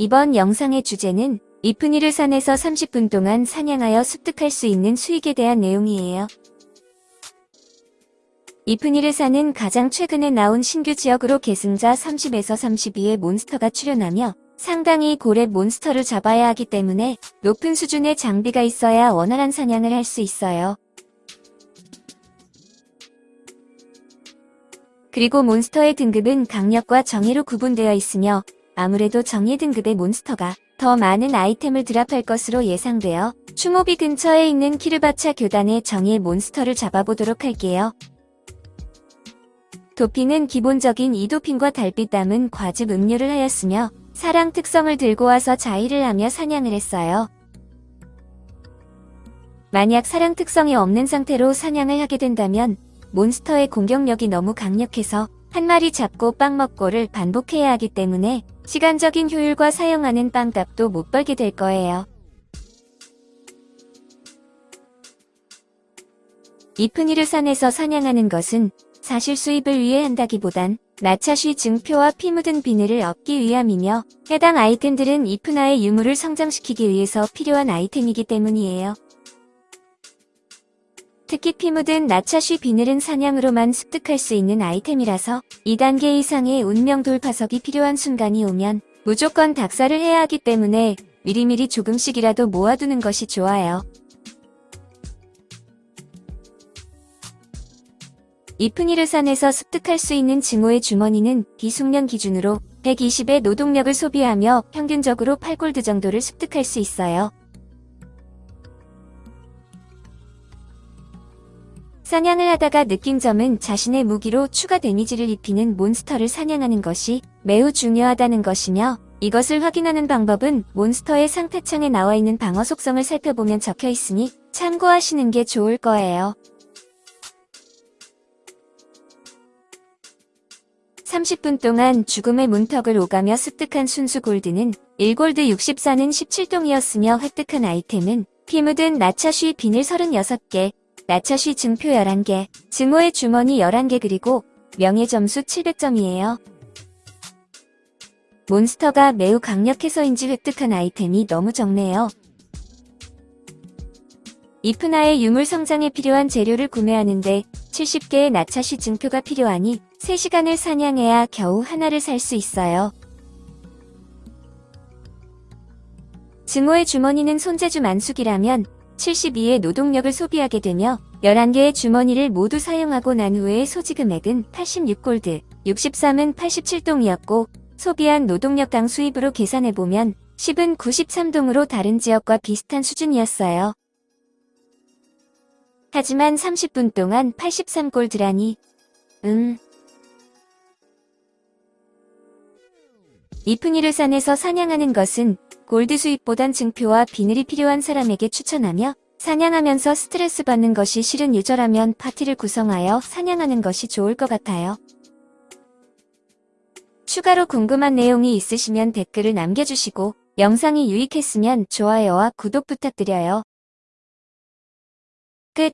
이번 영상의 주제는 이프니르 산에서 30분 동안 사냥하여 습득할 수 있는 수익에 대한 내용이에요. 이프니르 산은 가장 최근에 나온 신규 지역으로 계승자 30에서 32의 몬스터가 출현하며 상당히 고래 몬스터를 잡아야 하기 때문에 높은 수준의 장비가 있어야 원활한 사냥을 할 수 있어요. 그리고 몬스터의 등급은 강력과 정의로 구분되어 있으며 아무래도 정의 등급의 몬스터가 더 많은 아이템을 드랍할 것으로 예상되어 추모비 근처에 있는 키르바차 교단의 정의 몬스터를 잡아보도록 할게요. 도핑은 기본적인 이도핑과 달빛 담은 과즙 음료를 하였으며 사랑 특성을 들고 와서 자의를 하며 사냥을 했어요. 만약 사랑 특성이 없는 상태로 사냥을 하게 된다면 몬스터의 공격력이 너무 강력해서 한 마리 잡고 빵 먹고를 반복해야 하기 때문에 시간적인 효율과 사용하는 빵값도 못 벌게 될 거예요. 이프니르 산에서 사냥하는 것은 사실 수입을 위해 한다기보단 나차쉬 증표와 피 묻은 비늘을 얻기 위함이며 해당 아이템들은 이프나의 유물을 성장시키기 위해서 필요한 아이템이기 때문이에요. 특히 피 묻은 나차쉬 비늘은 사냥으로만 습득할 수 있는 아이템이라서 2단계 이상의 운명 돌파석이 필요한 순간이 오면 무조건 닥사를 해야 하기 때문에 미리미리 조금씩이라도 모아두는 것이 좋아요. 이프니르산에서 습득할 수 있는 증오의 주머니는 비숙련 기준으로 120의 노동력을 소비하며 평균적으로 8골드 정도를 습득할 수 있어요. 사냥을 하다가 느낀 점은 자신의 무기로 추가 데미지를 입히는 몬스터를 사냥하는 것이 매우 중요하다는 것이며 이것을 확인하는 방법은 몬스터의 상태창에 나와 있는 방어 속성을 살펴보면 적혀 있으니 참고하시는 게 좋을 거예요. 30분 동안 죽음의 문턱을 오가며 습득한 순수 골드는 1골드 64는 17동이었으며 획득한 아이템은 피 묻은 나차쉬 비늘 36개, 나차쉬 증표 11개, 증오의 주머니 11개 그리고 명예 점수 700점이에요. 몬스터가 매우 강력해서인지 획득한 아이템이 너무 적네요. 이프나의 유물 성장에 필요한 재료를 구매하는데 70개의 나차쉬 증표가 필요하니 3시간을 사냥해야 겨우 하나를 살 수 있어요. 증오의 주머니는 손재주 만숙이라면 72의 노동력을 소비하게 되며 11개의 주머니를 모두 사용하고 난 후에 소지 금액은 86골드, 63은 87동이었고 소비한 노동력당 수입으로 계산해보면 10은 93동으로 다른 지역과 비슷한 수준이었어요. 하지만 30분 동안 83골드라니 음... 이프니르산에서 사냥하는 것은 골드 수입보단 증표와 비늘이 필요한 사람에게 추천하며 사냥하면서 스트레스 받는 것이 싫은 유저라면 파티를 구성하여 사냥하는 것이 좋을 것 같아요. 추가로 궁금한 내용이 있으시면 댓글을 남겨주시고 영상이 유익했으면 좋아요와 구독 부탁드려요. 끝